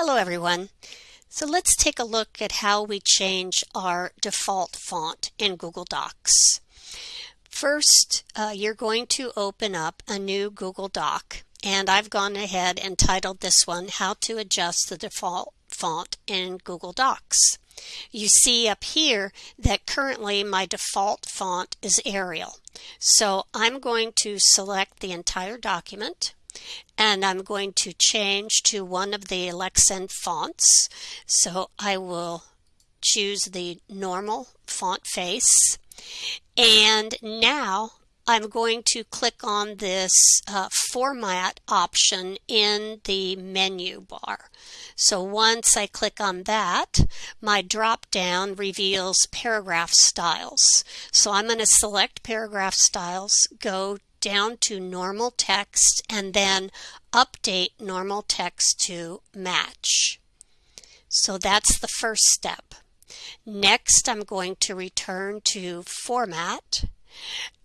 Hello everyone. So let's take a look at how we change our default font in Google Docs. First, uh, you're going to open up a new Google Doc and I've gone ahead and titled this one How to Adjust the Default Font in Google Docs. You see up here that currently my default font is Arial. So I'm going to select the entire document and I'm going to change to one of the Lexend fonts. So I will choose the normal font face. And now I'm going to click on this uh, format option in the menu bar. So once I click on that, my drop down reveals paragraph styles. So I'm going to select paragraph styles, go down to normal text and then update normal text to match. So that's the first step. Next, I'm going to return to format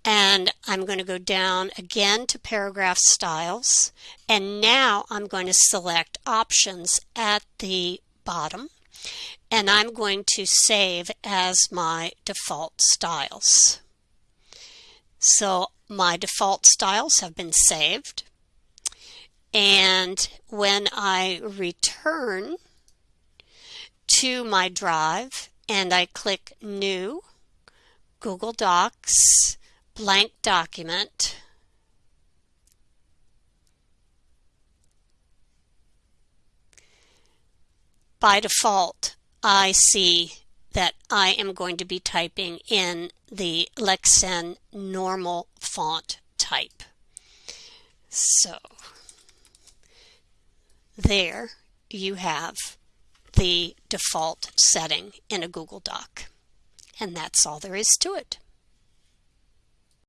and I'm going to go down again to paragraph styles and now I'm going to select options at the bottom and I'm going to save as my default styles. So my default styles have been saved. And when I return to my drive and I click New, Google Docs, blank document, by default, I see that I am going to be typing in the Lexend normal font type. So there you have the default setting in a Google Doc. And that's all there is to it.